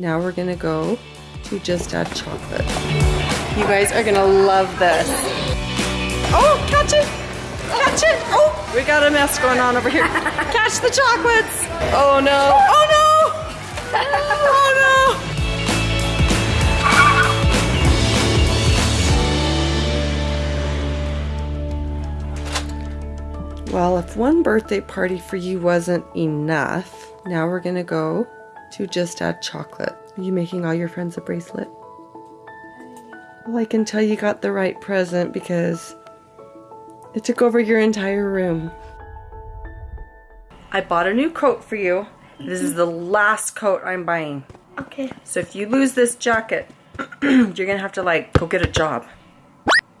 Now we're gonna go to just add chocolate. You guys are gonna love this. Oh, catch it! Catch it! Oh, we got a mess going on over here. Catch the chocolates! Oh no! Oh no! Oh no! Well, if one birthday party for you wasn't enough, now we're gonna go to just add chocolate. Are you making all your friends a bracelet? Well, I can tell you got the right present because it took over your entire room. I bought a new coat for you. This is the last coat I'm buying. Okay. So if you lose this jacket, you're gonna have to like go get a job.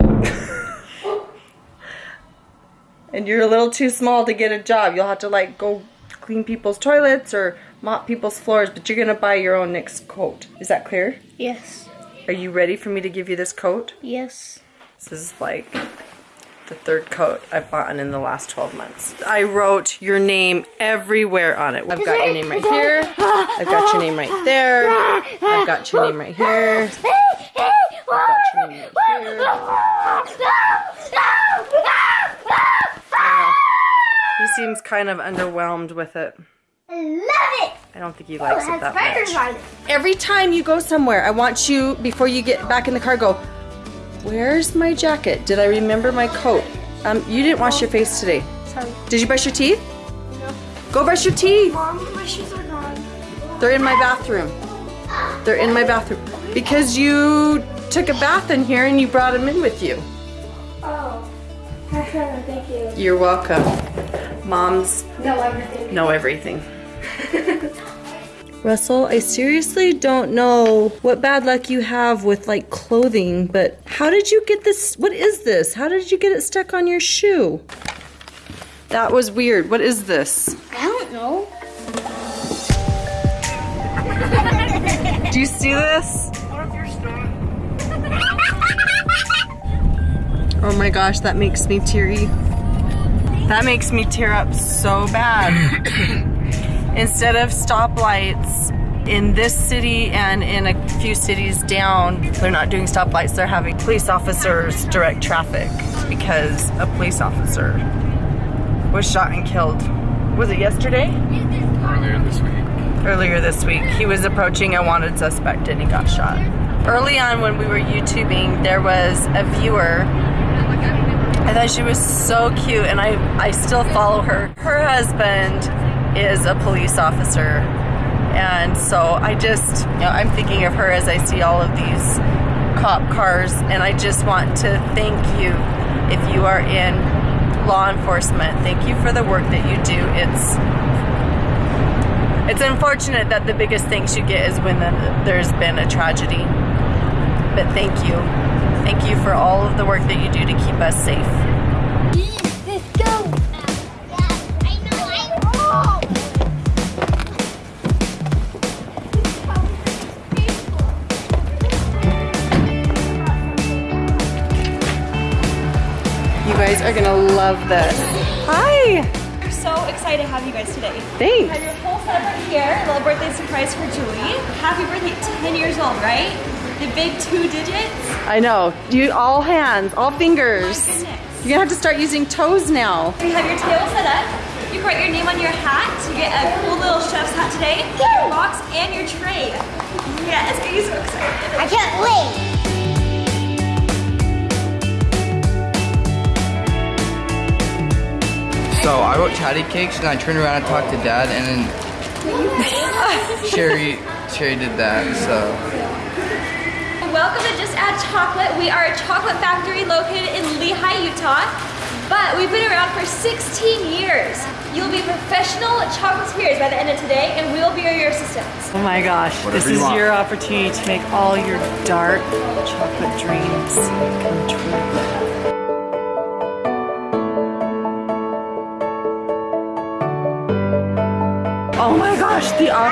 and you're a little too small to get a job. You'll have to like go clean people's toilets or mop people's floors, but you're gonna buy your own next coat. Is that clear? Yes. Are you ready for me to give you this coat? Yes. This is like the third coat I've bought in the last 12 months. I wrote your name everywhere on it. I've got your name right here. I've got your name right there. I've got your name right here. I've got your name right here. He seems kind of underwhelmed with it. I love it. I don't think he likes Oh, it that spiders much. on it. Every time you go somewhere, I want you, before you get back in the car, go, where's my jacket? Did I remember my coat? Um, you didn't wash your face today. Sorry. Did you brush your teeth? No. Go brush your teeth. Mom, my shoes are gone. They're in my bathroom. They're in my bathroom. Because you took a bath in here and you brought them in with you. Oh. Thank you. You're welcome. Moms No, everything. know everything. Russell, I seriously don't know what bad luck you have with like clothing, but how did you get this? What is this? How did you get it stuck on your shoe? That was weird. What is this? I don't know. Do you see this? Oh my gosh, that makes me teary. That makes me tear up so bad. Instead of stoplights in this city and in a few cities down, they're not doing stoplights, they're having police officers direct traffic because a police officer was shot and killed. Was it yesterday? earlier this week. earlier this week. He was approaching a wanted suspect and he got shot. Early on when we were YouTubing, there was a viewer. I thought she was so cute and I, I still follow her. Her husband is a police officer. And so I just, you know, I'm thinking of her as I see all of these cop cars and I just want to thank you if you are in law enforcement. Thank you for the work that you do. It's it's unfortunate that the biggest thanks you get is when the, there's been a tragedy. But thank you. Thank you for all of the work that you do to keep us safe. You guys are gonna love this. Hi! We're so excited to have you guys today. We Thanks. have your whole setup right here. A little birthday surprise for Julie. Happy birthday, 10 years old, right? The big two digits. I know. You all hands, all fingers. My goodness. You're gonna have to start using toes now. We have your table set up. You write your name on your hat. You get a cool little chef's hat today. Your box and your tray. Yes, are you so excited? I can't wait. So I wrote chatty cakes and I turned around and talked to dad and then Sherry Sherry did that. So Welcome to Just Add Chocolate. We are a chocolate factory located in Lehi, Utah. But we've been around for 16 years. You'll be professional chocolatiers by the end of today, and we'll be your assistants. Oh my gosh, Whatever this you is want. your opportunity to make all your dark chocolate dreams come true.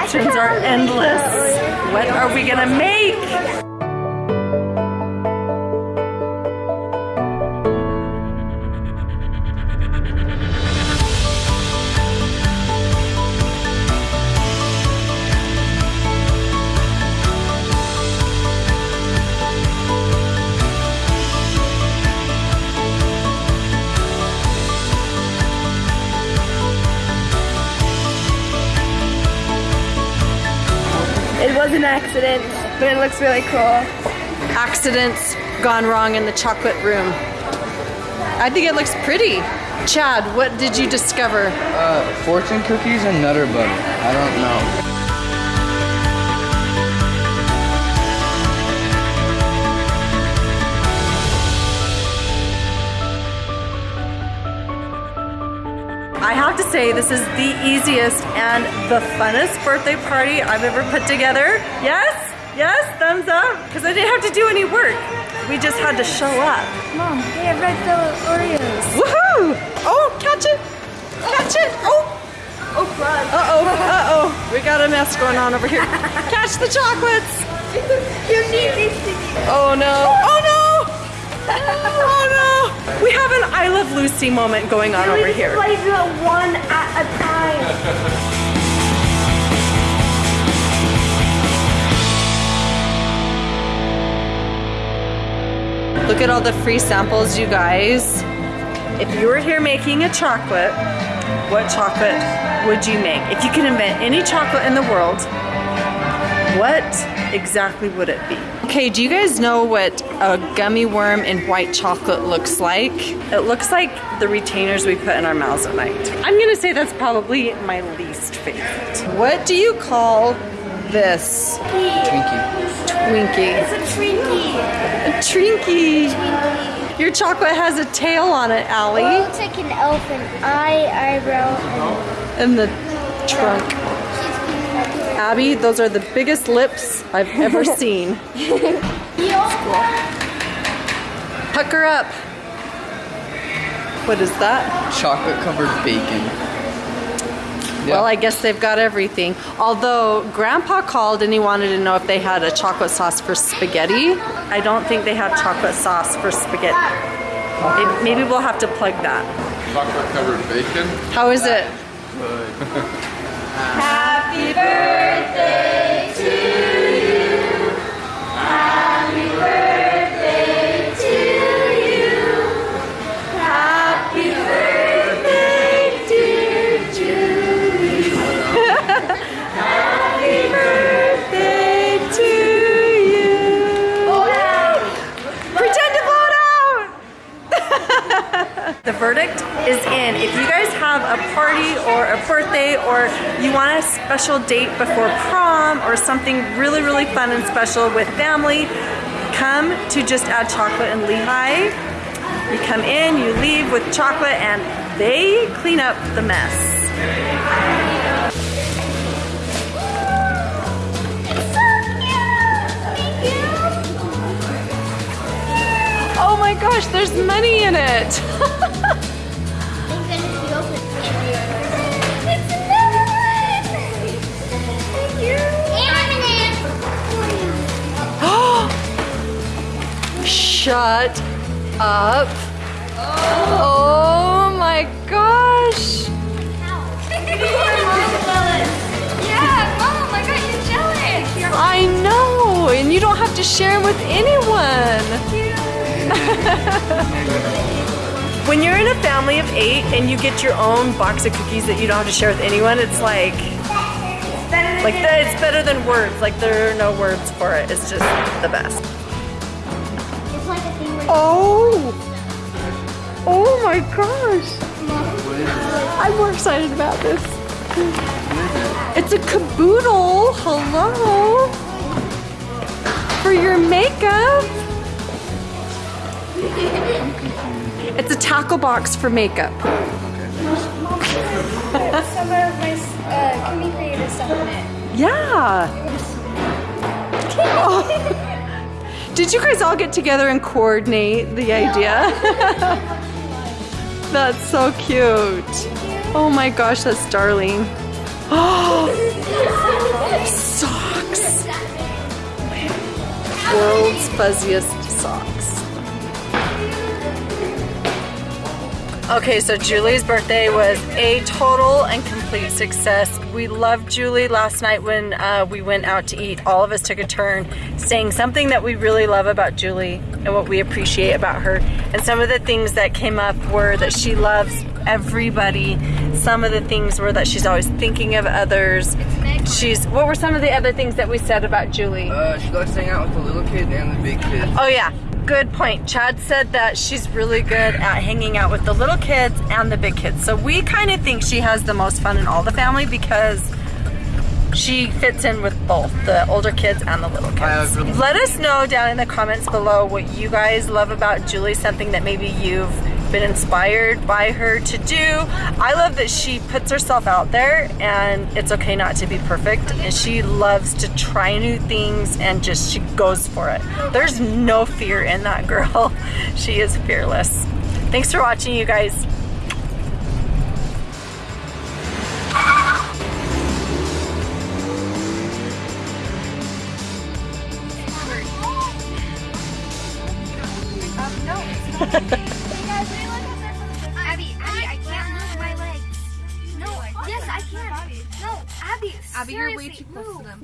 Options are endless. What are we gonna make? Accident, but it looks really cool. Accidents gone wrong in the chocolate room. I think it looks pretty. Chad, what did you discover? Uh, fortune cookies and nutter butter. I don't know. I have to say, this is the easiest and the funnest birthday party I've ever put together. Yes? Yes? Thumbs up? Because I didn't have to do any work. We just had to show up. Mom, they have red velvet Oreos. Woohoo! Oh, catch it! Catch it! Oh! Oh, God. Uh-oh, uh-oh. We got a mess going on over here. Catch the chocolates! Knee needs to Oh no! Oh no! Oh no! We have an I Love Lucy moment going on over here. Play the one at a time. Look at all the free samples, you guys. If you were here making a chocolate, what chocolate would you make? If you could invent any chocolate in the world, what exactly would it be? Okay, do you guys know what a gummy worm in white chocolate looks like? It looks like the retainers we put in our mouths at night. I'm gonna say that's probably my least favorite. What do you call this Twinkie. Twinkie? It's a Twinkie. A Trinky. Your chocolate has a tail on it, Allie. It looks like an elephant. Eye, eyebrow, and the trunk. And Abby, those are the biggest lips I've ever seen. Pucker up. What is that? Chocolate covered bacon. Well, I guess they've got everything. Although Grandpa called and he wanted to know if they had a chocolate sauce for spaghetti. I don't think they have chocolate sauce for spaghetti. Maybe- Maybe we'll have to plug that. Chocolate covered bacon. How is it? Happy birthday party or a birthday or you want a special date before prom or something really, really fun and special with family, come to Just Add Chocolate in Lehi. You come in, you leave with chocolate, and they clean up the mess. Oh my gosh, there's money in it. Shut up. Oh my gosh. I know, and you don't have to share them with anyone. when you're in a family of eight and you get your own box of cookies that you don't have to share with anyone, it's like, like that. It's better than words. Like there are no words for it. It's just the best. Oh, oh my gosh! I'm more excited about this. It's a caboodle. Hello. For your makeup. It's a tackle box for makeup. some of my uh, Cookie Creator stuff in it. Yeah. Oh. Did you guys all get together and coordinate the idea? that's so cute. Oh my gosh, that's darling. Oh, socks. World's fuzziest socks. Okay, so Julie's birthday was a total and complete success. We loved Julie last night when uh, we went out to eat. All of us took a turn saying something that we really love about Julie and what we appreciate about her. And some of the things that came up were that she loves everybody, some of the things were that she's always thinking of others. She's what were some of the other things that we said about Julie? Uh, she likes to hang out with the little kid and the big kid. Oh yeah, good point. Chad said that she's really good at hanging out with the little kids and the big kids. So we kind of think she has the most fun in all the family because she fits in with both the older kids and the little kids. Let us know down in the comments below what you guys love about Julie, something that maybe you've been inspired by her to do. I love that she puts herself out there and it's okay not to be perfect. And she loves to try new things and just she goes for it. There's no fear in that girl. She is fearless. Thanks for watching you guys.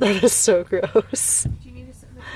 That is so gross.